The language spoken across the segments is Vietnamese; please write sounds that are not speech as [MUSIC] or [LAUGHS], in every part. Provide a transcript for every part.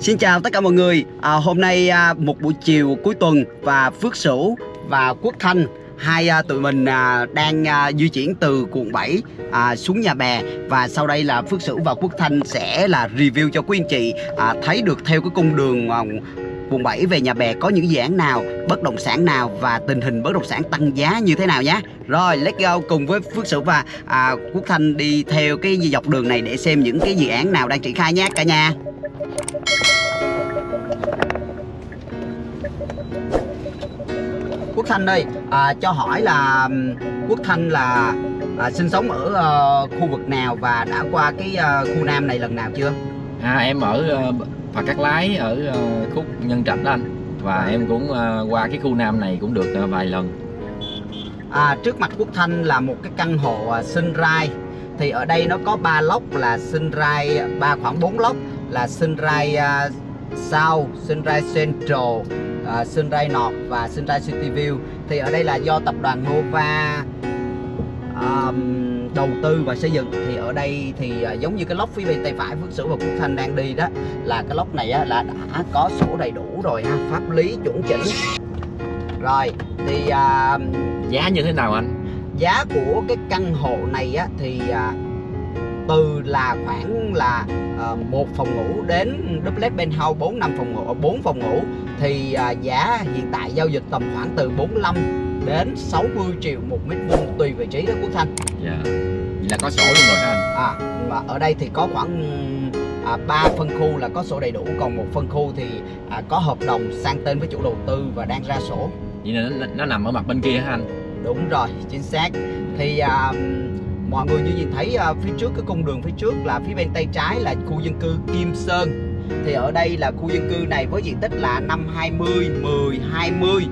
Xin chào tất cả mọi người à, Hôm nay à, một buổi chiều cuối tuần Và Phước Sửu và Quốc Thanh Hai à, tụi mình à, đang à, di chuyển từ quận 7 à, xuống nhà bè Và sau đây là Phước Sửu và Quốc Thanh sẽ là review cho quý anh chị à, Thấy được theo cái cung đường à, quận 7 về nhà bè có những dự án nào, bất động sản nào và tình hình bất động sản tăng giá như thế nào nhé. Rồi, let's go cùng với Phước Sửu và à, Quốc Thanh đi theo cái dọc đường này để xem những cái dự án nào đang triển khai nhé cả nhà. Thanh ơi, à, cho hỏi là Quốc Thanh là à, sinh sống ở ờ, khu vực nào và đã qua cái ờ, khu Nam này lần nào chưa? À, em ở uh, Phà Cát Lái ở ờ, khúc Nhân Trạch đó anh. Và em cũng ờ, qua cái khu Nam này cũng được ờ, vài lần. À, trước mặt Quốc Thanh là một cái căn hộ à, Sunrise thì ở đây nó có ba lốc là Sunrise ba khoảng 4 lốc là Sunrise uh, South, Sunrise Central, uh, Sunrise North và Sunrise City View. Thì ở đây là do tập đoàn Nova um, đầu tư và xây dựng. Thì ở đây thì à, giống như cái lốc phía bên tay phải Phước Sửu và Quốc Thanh đang đi đó là cái lốc này á, là đã có sổ đầy đủ rồi ha pháp lý chuẩn chỉnh. Rồi thì à, giá như thế nào anh? giá của cái căn hộ này á, thì à, từ là khoảng là à, một phòng ngủ đến duplex penthouse 4 năm phòng ngủ 4 phòng ngủ. Thì à, giá hiện tại giao dịch tầm khoảng từ 45 đến 60 triệu một mét vuông tùy vị trí đó Quốc Thanh. Dạ. Vậy là có sổ luôn rồi hả anh. À mà ở đây thì có khoảng à, 3 phân khu là có sổ đầy đủ còn một phân khu thì à, có hợp đồng sang tên với chủ đầu tư và đang ra sổ. Vậy là nó, nó nằm ở mặt bên kia hả anh? Đúng rồi chính xác. Thì à, mọi người như nhìn thấy à, phía trước cái cung đường phía trước là phía bên tay trái là khu dân cư Kim Sơn. Thì ở đây là khu dân cư này với diện tích là 520 10 20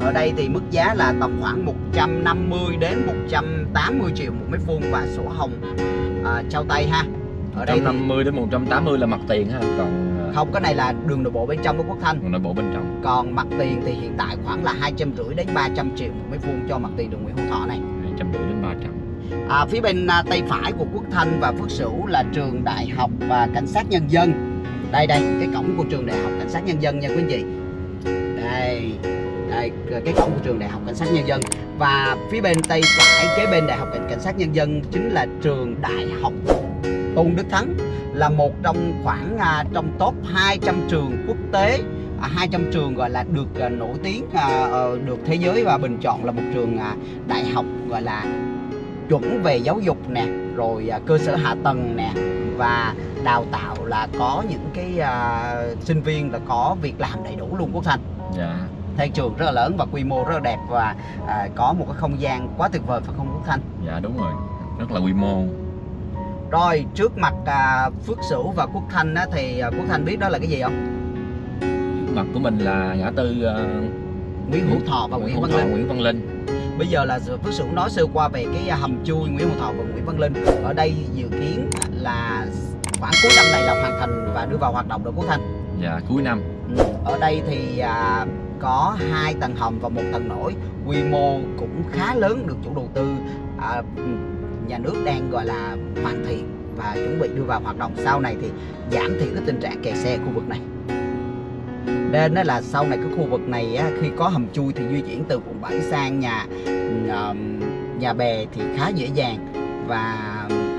ở đây thì mức giá là tầm khoảng 150 đến 180 triệu một mét vuông và sổ hồng à, trao tay ha. Ở đây thì 150 đến 180 là mặt tiền anh còn ờ, không cái này là đường nội bộ bên trong của Quốc Thanh. Còn nội bộ bên trong. Còn mặt tiền thì hiện tại khoảng là hai trăm rưỡi đến 300 triệu một mét vuông cho mặt tiền đường Nguyễn Hữu Thọ này. 250 đến 300 À, phía bên à, tay phải của Quốc Thanh và Phước Sửu là trường Đại học và Cảnh sát Nhân dân. Đây đây, cái cổng của trường Đại học Cảnh sát Nhân dân nha quý anh chị. Đây, đây cái cổng của trường Đại học Cảnh sát Nhân dân. Và phía bên tay phải kế bên Đại học Cảnh Cảnh sát Nhân dân chính là trường Đại học Tôn Đức Thắng là một trong khoảng à, trong top 200 trường quốc tế à, 200 trường gọi là được à, nổi tiếng à, ờ, được thế giới và bình chọn là một trường à, đại học gọi là chuẩn về giáo dục nè rồi à, cơ sở hạ tầng nè và đào tạo là có những cái à, sinh viên là có việc làm đầy đủ luôn quốc thanh dạ. Theo trường rất là lớn và quy mô rất là đẹp và à, có một cái không gian quá tuyệt vời phải không quốc thanh dạ đúng rồi. Rất là quy mô. Rồi trước mặt à, phước sửu và quốc thanh á, thì à, quốc thanh biết đó là cái gì không? Mặt của mình là ngã tư ờ, nguyễn hữu thọ và nguyễn văn Thọ, linh. Nguyễn Văn Linh bây giờ là phước sửu nói sơ qua về cái hầm chui nguyễn hữu thọ và nguyễn văn linh. Ở đây dự kiến là khoảng cuối năm này là hoàn thành và đưa vào hoạt động được quốc thanh dạ cuối năm. Ừ, ở đây thì à, có hai tầng hầm và một tầng nổi. Quy mô cũng khá lớn được chủ đầu tư à, nhà nước đang gọi là hoàn thiện và chuẩn bị đưa vào hoạt động. Sau này thì giảm thiểu cái tình trạng kẹt xe khu vực này nên đó là sau này cái khu vực này á, khi có hầm chui thì di chuyển từ quận 7 sang nhà nhà bè thì khá dễ dàng và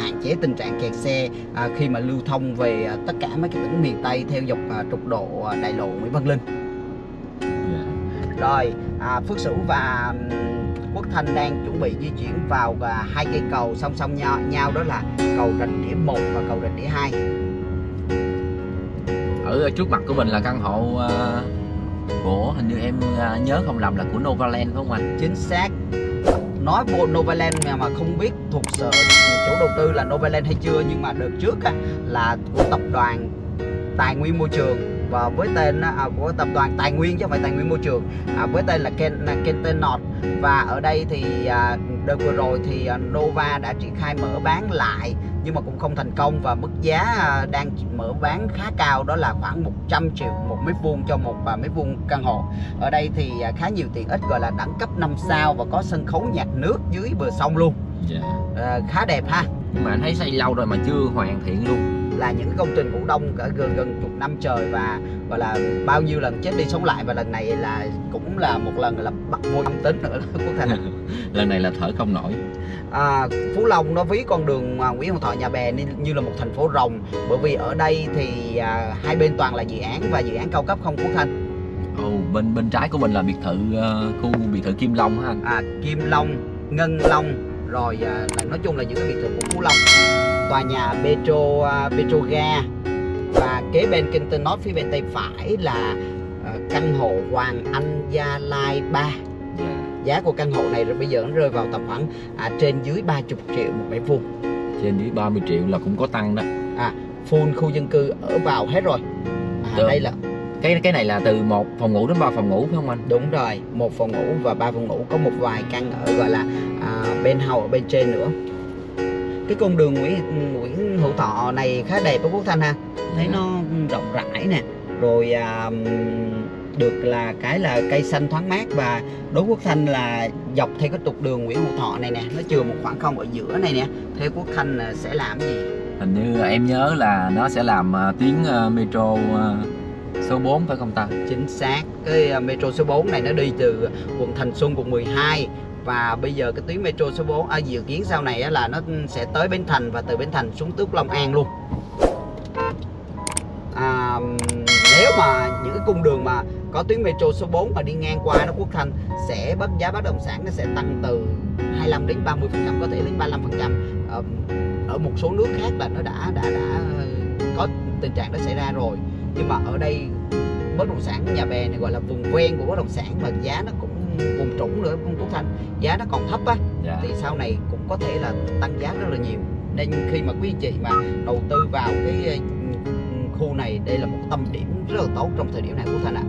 hạn chế tình trạng kẹt xe à, khi mà lưu thông về à, tất cả mấy cái tỉnh miền Tây theo dọc à, trục độ à, đại lộ Nguyễn Văn Linh. dạ. Rồi à, Phước Sửu và Quốc Thanh đang chuẩn bị di chuyển vào à, hai cây cầu song song nhau, nhau đó là cầu Rạch Đĩa 1 và cầu Rạch Đĩa 2 ở trước mặt của mình là căn hộ ờ, của hình như em ờ, nhớ không lầm là của Novaland phải không anh Chính xác. Nói bộ Novaland mà mà không biết thuộc sở chủ đầu tư là Novaland hay chưa nhưng mà đợt trước á, là của tập đoàn Tài nguyên môi trường và với tên à, của tập đoàn Tài nguyên chứ không phải Tài nguyên môi trường. À, với tên là Ken là Kentenot. Và ở đây thì à, đợt vừa rồi thì à, Nova đã triển khai mở bán lại nhưng mà cũng không thành công. Và mức giá à, đang mở bán khá cao đó là khoảng 100 triệu một mét vuông cho một à, mét vuông căn hộ. Ở đây thì à, khá nhiều tiện ích gọi là đẳng cấp 5 sao và có sân khấu nhạc nước dưới bờ sông luôn. Dạ. À, khá đẹp ha. Nhưng mà anh thấy xây lâu rồi mà chưa hoàn thiện luôn là những công trình ngủ đông cả gần gần chục năm trời và gọi là bao nhiêu lần chết đi sống lại. Và lần này là cũng là một lần là bắt vô dương tính nữa [LAUGHS] Quốc Thành. [LAUGHS] Lần này là thở không nổi. À, Phú Long nó ví con đường Nguyễn Hữu Thọ Nhà Bè như là một thành phố rồng. Bởi vì ở đây thì à, hai bên toàn là dự án và dự án cao cấp không Quốc Thành? Ồ, bên bên trái của mình là biệt thự ờ, khu biệt thự Kim Long ha anh. À, Kim Long, Ngân Long rồi à, là nói chung là những cái biệt thự của Phú Long tòa nhà Petro à, Petroga và kế bên Kingston North phía bên tay phải là à, căn hộ Hoàng Anh Gia Lai 3 dạ. giá của căn hộ này rồi bây giờ nó rơi vào tầm khoảng à, trên dưới 30 triệu một mét vuông. Trên dưới 30 triệu là cũng có tăng đó. Full khu dân cư ở vào hết rồi. À, Được. đây là cái cái này là từ một phòng ngủ đến ba phòng ngủ phải không anh? Đúng rồi một phòng ngủ và ba phòng ngủ có một vài căn ở gọi là à, bên hầu ở bên trên nữa. Cái con đường Nguyễn Nguyễn Hữu Thọ này khá đẹp đó Quốc Thanh ha? Thấy nó rộng rãi nè rồi à, được là cái là cây xanh thoáng mát và đối Quốc Thanh là dọc theo cái trục đường Nguyễn Hữu Thọ này nè nó chừa một khoảng không ở giữa này nè. Theo Quốc Thanh là sẽ làm gì? Hình như em nhớ là nó sẽ làm ờ, tuyến ờ, metro số 4 phải không ta? Chính xác. Cái à, metro số 4 này nó đi từ quận Thành Xuân quận 12 và bây giờ cái tuyến metro số 4 à, dự kiến sau này là nó sẽ tới Bến Thành và từ Bến Thành xuống Tước Long An luôn. À, nếu mà những cái cung đường mà có tuyến metro số 4 mà đi ngang qua nó Quốc Thanh sẽ bất giá bất động sản nó sẽ tăng từ 25 đến 30 phần trăm có thể đến 35 phần trăm. Ở một số nước khác là nó đã đã đã ờ, có tình trạng đó xảy ra rồi nhưng mà ở đây bất động sản nhà bè này gọi là vùng ven của bất động sản mà giá nó cũng vùng trũng nữa không Quốc Thanh giá nó còn thấp á dạ. thì sau này cũng có thể là tăng giá rất là nhiều. Nên khi mà quý chị mà đầu tư vào cái ừ, khu này đây là một tâm điểm rất là tốt trong thời điểm này Quốc Thanh ạ.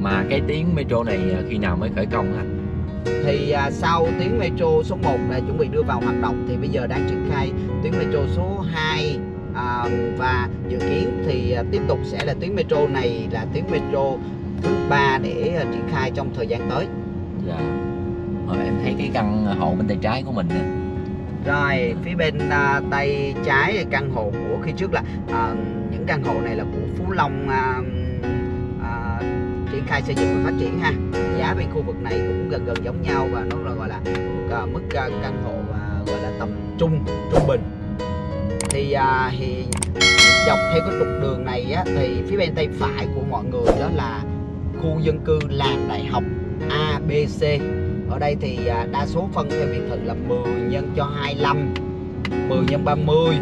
Mà cái tuyến metro này ờ, khi nào mới khởi công anh thì à, sau tuyến metro số 1 là chuẩn bị đưa vào hoạt động thì bây giờ đang triển khai tuyến metro số 2 à, và dự kiến thì à, tiếp tục sẽ là tuyến metro này là tuyến metro thứ ba để à, triển khai trong thời gian tới. Dạ. Rồi em thấy cái căn hộ bên tay trái của mình nè. Rồi phía bên à, tay trái căn hộ của khi trước là à, những căn hộ này là của Phú Long à, à, triển khai xây dựng và phát triển ha. Giá bên khu vực này cũng gần gần giống nhau và nó là gọi là à, mức à, căn hộ à, gọi là tầm trung trung bình thì à, thì dọc theo cái trục đường này á, thì phía bên tay phải của mọi người đó là khu dân cư làng đại học A B C. Ở đây thì à, đa số phân theo biệt thự là 10 nhân cho 25 10 nhân 30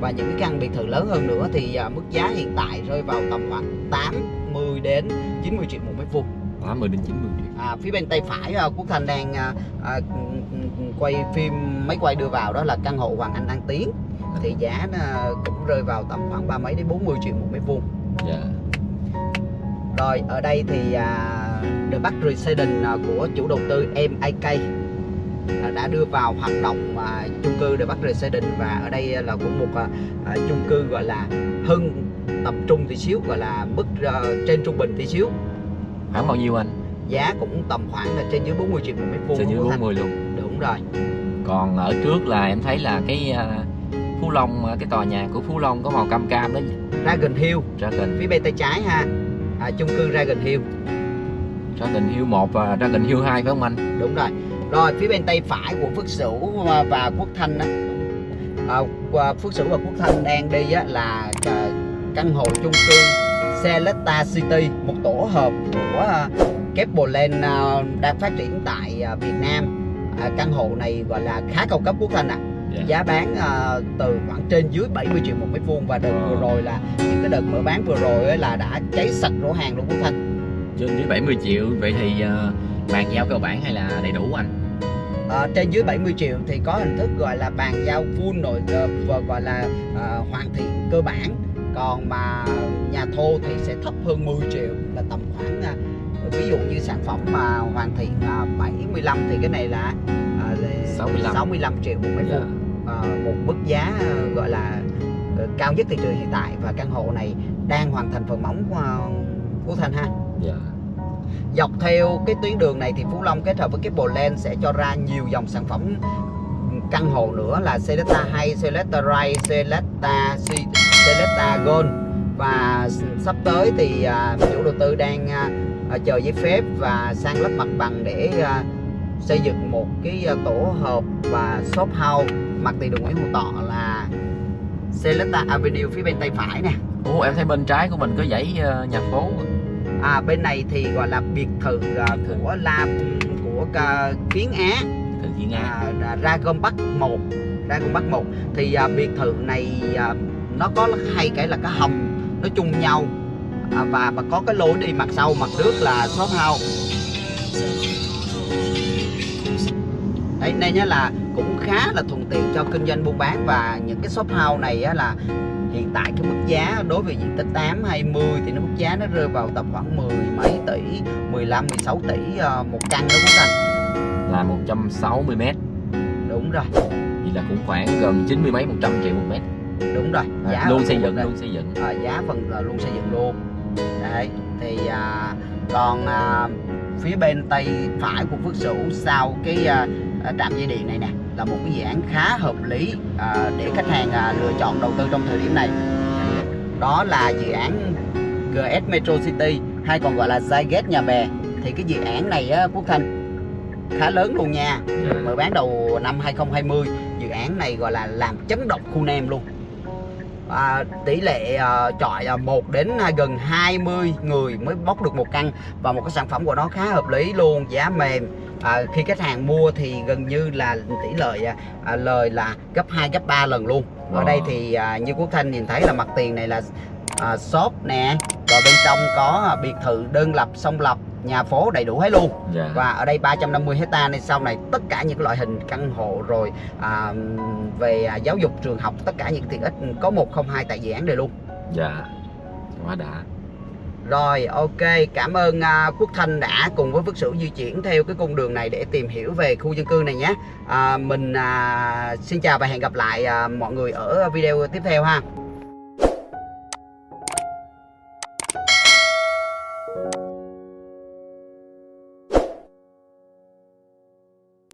và những cái căn biệt thự lớn hơn nữa thì à, mức giá hiện tại rơi vào tầm khoảng 80 đến 90 triệu một mét vuông. 80 đến 90 triệu. À, phía bên tay phải à, Quốc Thanh đang à, à, quay phim máy quay đưa vào đó là căn hộ Hoàng Anh An Tiến thì giá nó cũng rơi vào tầm khoảng ba mấy đến 40 triệu một mét vuông. Dạ. Rồi ở đây thì à, The Bắc Residence à, của chủ đầu tư MAK à, đã đưa vào hoạt động à, chung cư The Bắc Residence và ở đây là cũng một à, à, chung cư gọi là hưng tập trung tí xíu gọi là mức à, trên trung bình tí xíu. Khoảng bao nhiêu anh? Giá cũng tầm khoảng là trên dưới 40 triệu một mét vuông trên dưới của Thanh. 40 luôn. Đúng rồi. Còn ở trước là em thấy là cái à, Phú Long à, cái tòa nhà của Phú Long có màu cam cam đó Dragon Hill. Dragon. Phía bên tay trái ha. À, chung cư Dragon Hill. Dragon Hill 1 và Dragon Hill 2 phải không anh? Đúng rồi. Rồi phía bên tay phải của Phước Sửu và- Quốc Thanh á. À, Phước Sửu và Quốc Thanh đang đi á, là à, căn hộ chung cư Selecta City một tổ hợp của à, Keplerland à, đang phát triển tại à, Việt Nam. À, căn hộ này gọi là khá cao cấp Quốc Thanh ạ Dạ. giá bán à, từ khoảng trên dưới 70 triệu một mét vuông và đợt Ờ. vừa rồi là những cái đợt mở bán vừa rồi là đã cháy sạch rổ hàng luôn Quốc Thanh trên dưới 70 triệu vậy thì à, bàn giao cơ bản hay là đầy đủ anh Ờ, trên dưới 70 triệu thì có hình thức gọi là bàn giao full rồi ờ, và gọi là ờ, hoàn thiện cơ bản còn mà nhà thô thì sẽ thấp hơn 10 triệu là tầm khoảng ờ, ví dụ như sản phẩm mà hoàn thiện ờ, 75 thì cái này ờ, là 65. 65 triệu một mét vuông. Ờ, một mức giá ờ, gọi là ờ, cao nhất thị trường hiện tại. Và căn hộ này đang hoàn thành phần móng của, của Thanh ha? Dạ. Dọc theo cái tuyến đường này thì Phú Long kết hợp với cái Land sẽ cho ra nhiều dòng sản phẩm căn hộ nữa là Selecta hay Selecta Ray, Selecta Celesta Gold. Và sắp tới thì à, chủ đầu tư đang à, à, chờ giấy phép và sang lấp mặt bằng để à, xây dựng một cái à, tổ hợp và shop house. Mặt tiền đường Nguyễn Hữu Thọ là Celesta Avenue phía bên tay phải nè. Ủa em thấy bên trái của mình có dãy ờ, nhà phố. À, bên này thì gọi là biệt thự thự. của la của Kiến Á. Từ Thiên Nga à, à, Dragon Park 1 Dragon Park 1 thì à, biệt thự này à, nó có hay cái là cái hầm nó chung nhau. À, và và có cái lối đi mặt sau mặt trước là shop house đấy nên nhá là cũng khá là thuận tiện cho kinh doanh buôn bán và những cái shop house này á, là hiện tại cái mức giá đối với diện tích 8 20 thì nó mức giá nó rơi vào tầm khoảng 10 mấy tỷ 15 16 tỷ à, một căn đó Quốc Thành? Là 160 mét. Đúng rồi. Vậy là cũng khoảng gần 90 mấy 100 triệu một mét. Đúng rồi à, giá Luôn xây dựng đây. luôn xây dựng. À, giá phần là luôn xây dựng luôn. Đấy thì à, còn à, phía bên tay phải của Phước Sửu sau cái à, trạm dây điện này nè là một cái dự án khá hợp lý à, để khách hàng à, lựa chọn đầu tư trong thời điểm này. Đó là dự án GS Metro City hay còn gọi là Zyget Nhà Bè. Thì cái dự án này á, Quốc Thanh khá lớn luôn nha. Dạ. mở bán đầu năm 2020 dự án này gọi là làm chấn động khu Nam luôn. À, tỷ lệ à, chọi à, 1 đến à, gần 20 người mới bóc được một căn và một cái sản phẩm của nó khá hợp lý luôn giá mềm à, khi khách hàng mua thì gần như là tỷ lệ à, à, lời là gấp 2 gấp 3 lần luôn ở Wow. đây thì à, như Quốc Thanh nhìn thấy là mặt tiền này là à, shop nè rồi bên trong có à, biệt thự đơn lập song lập nhà phố đầy đủ hết luôn Dạ. và ở đây 350 hecta nên sau này tất cả những loại hình căn hộ rồi à, về à, giáo dục trường học tất cả những tiện ích có một không hai tại dự án này luôn dạ quá đã rồi ok cảm ơn uh, Quốc Thanh đã cùng với Phước Sửu di chuyển theo cái cung đường này để tìm hiểu về khu dân cư này nhé. Uh, mình uh, xin chào và hẹn gặp lại uh, mọi người ở video tiếp theo ha.